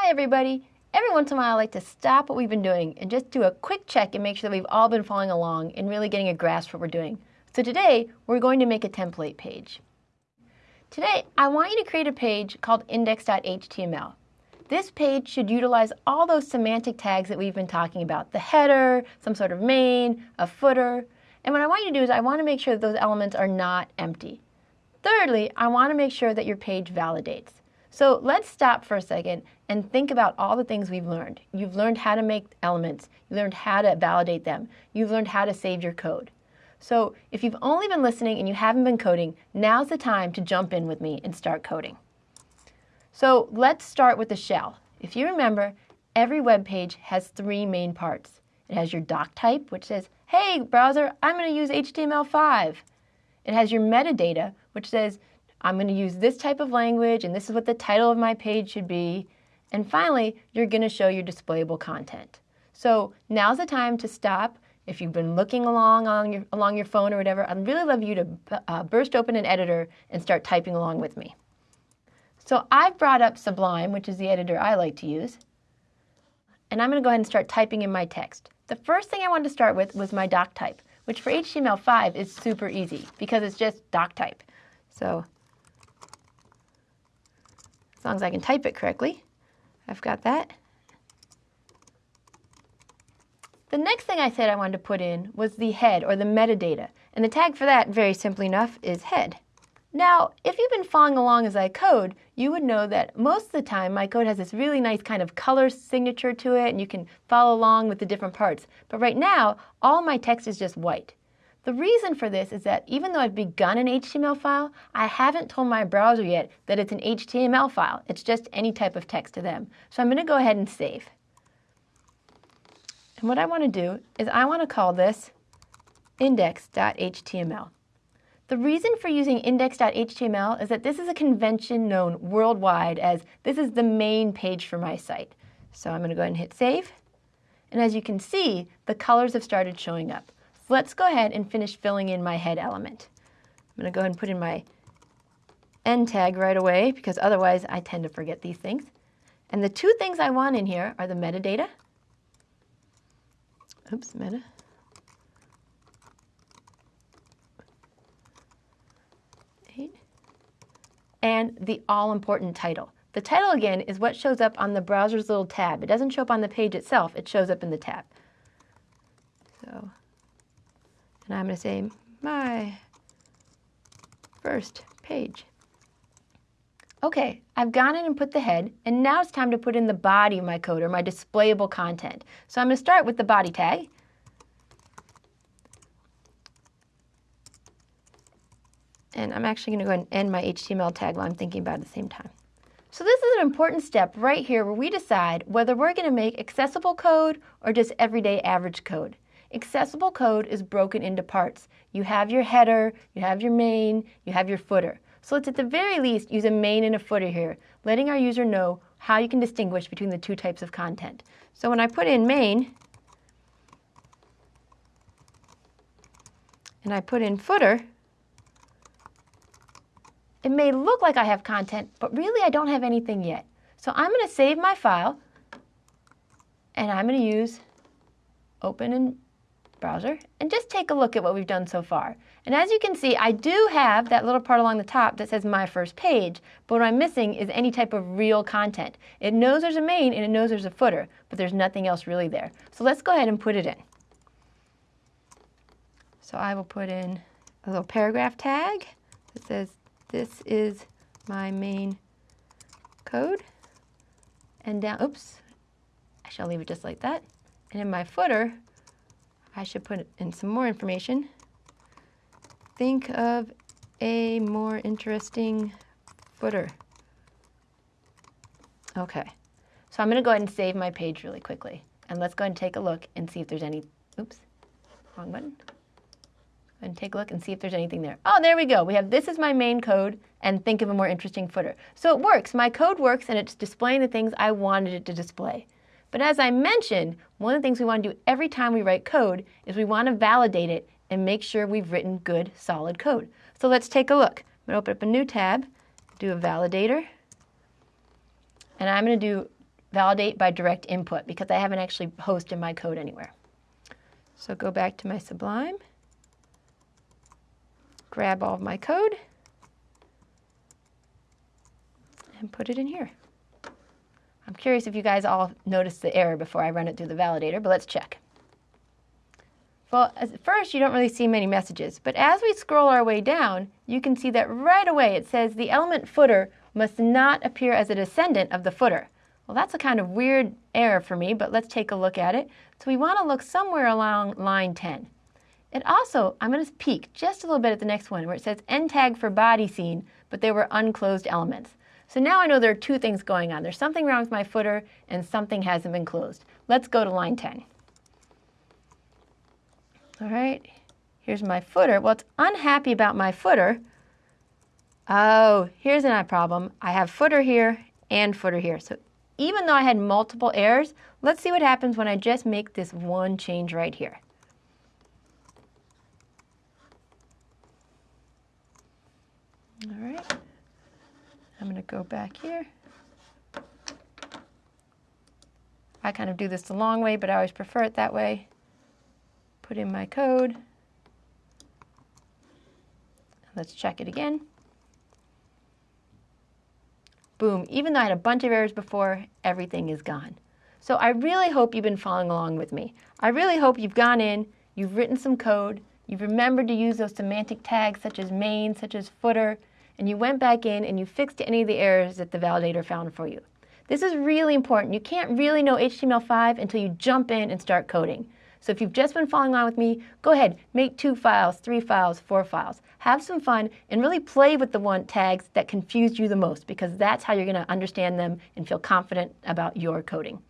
Hi everybody! Every once in a while I like to stop what we've been doing and just do a quick check and make sure that we've all been following along and really getting a grasp of what we're doing. So today we're going to make a template page. Today I want you to create a page called index.html. This page should utilize all those semantic tags that we've been talking about. The header, some sort of main, a footer. And what I want you to do is I want to make sure that those elements are not empty. Thirdly, I want to make sure that your page validates. So let's stop for a second and think about all the things we've learned. You've learned how to make elements. You learned how to validate them. You've learned how to save your code. So if you've only been listening and you haven't been coding, now's the time to jump in with me and start coding. So let's start with the shell. If you remember, every web page has three main parts. It has your doc type, which says, hey, browser, I'm going to use HTML5. It has your metadata, which says, I'm going to use this type of language and this is what the title of my page should be. And finally, you're going to show your displayable content. So now's the time to stop. If you've been looking along on your, along your phone or whatever, I'd really love you to uh, burst open an editor and start typing along with me. So I've brought up Sublime, which is the editor I like to use. And I'm going to go ahead and start typing in my text. The first thing I wanted to start with was my doc type, which for HTML5 is super easy because it's just doc type. So as long as I can type it correctly. I've got that. The next thing I said I wanted to put in was the head or the metadata. And the tag for that, very simply enough, is head. Now, if you've been following along as I code, you would know that most of the time my code has this really nice kind of color signature to it and you can follow along with the different parts. But right now, all my text is just white. The reason for this is that even though I've begun an HTML file, I haven't told my browser yet that it's an HTML file. It's just any type of text to them. So I'm going to go ahead and save. And what I want to do is I want to call this index.html. The reason for using index.html is that this is a convention known worldwide as this is the main page for my site. So I'm going to go ahead and hit save. And as you can see, the colors have started showing up. Let's go ahead and finish filling in my head element. I'm going to go ahead and put in my end tag right away because otherwise I tend to forget these things. And the two things I want in here are the metadata. Oops, meta. And the all-important title. The title, again, is what shows up on the browser's little tab. It doesn't show up on the page itself. It shows up in the tab. So and I'm going to say my first page. Okay, I've gone in and put the head, and now it's time to put in the body of my code, or my displayable content. So I'm going to start with the body tag. And I'm actually going to go ahead and end my HTML tag while I'm thinking about it at the same time. So this is an important step right here where we decide whether we're going to make accessible code or just everyday average code. Accessible code is broken into parts. You have your header, you have your main, you have your footer. So let's at the very least use a main and a footer here, letting our user know how you can distinguish between the two types of content. So when I put in main, and I put in footer, it may look like I have content, but really I don't have anything yet. So I'm going to save my file, and I'm going to use open and browser and just take a look at what we've done so far. And as you can see, I do have that little part along the top that says my first page, but what I'm missing is any type of real content. It knows there's a main and it knows there's a footer, but there's nothing else really there. So let's go ahead and put it in. So I will put in a little paragraph tag that says this is my main code. And down, oops, I shall leave it just like that. And in my footer, I should put in some more information. Think of a more interesting footer. Okay, so I'm going to go ahead and save my page really quickly. And let's go ahead and take a look and see if there's any, oops, wrong button. And take a look and see if there's anything there. Oh, there we go. We have this is my main code and think of a more interesting footer. So it works. My code works and it's displaying the things I wanted it to display. But as I mentioned, one of the things we want to do every time we write code is we want to validate it and make sure we've written good, solid code. So let's take a look. I'm going to open up a new tab, do a validator, and I'm going to do validate by direct input because I haven't actually hosted my code anywhere. So go back to my Sublime, grab all of my code, and put it in here. I'm curious if you guys all noticed the error before I run it through the validator, but let's check. Well, at first you don't really see many messages, but as we scroll our way down, you can see that right away it says the element footer must not appear as a descendant of the footer. Well, that's a kind of weird error for me, but let's take a look at it. So we want to look somewhere along line 10. It also, I'm going to peek just a little bit at the next one where it says end tag for body seen, but there were unclosed elements. So now I know there are two things going on. There's something wrong with my footer and something hasn't been closed. Let's go to line 10. All right, here's my footer. Well, it's unhappy about my footer. Oh, here's a problem. I have footer here and footer here. So even though I had multiple errors, let's see what happens when I just make this one change right here. All right, I'm going to go back here. I kind of do this the long way, but I always prefer it that way put in my code. Let's check it again. Boom, even though I had a bunch of errors before, everything is gone. So I really hope you've been following along with me. I really hope you've gone in, you've written some code, you've remembered to use those semantic tags such as main, such as footer, and you went back in and you fixed any of the errors that the validator found for you. This is really important. You can't really know HTML5 until you jump in and start coding. So if you've just been following along with me, go ahead, make two files, three files, four files. Have some fun and really play with the one tags that confused you the most because that's how you're going to understand them and feel confident about your coding.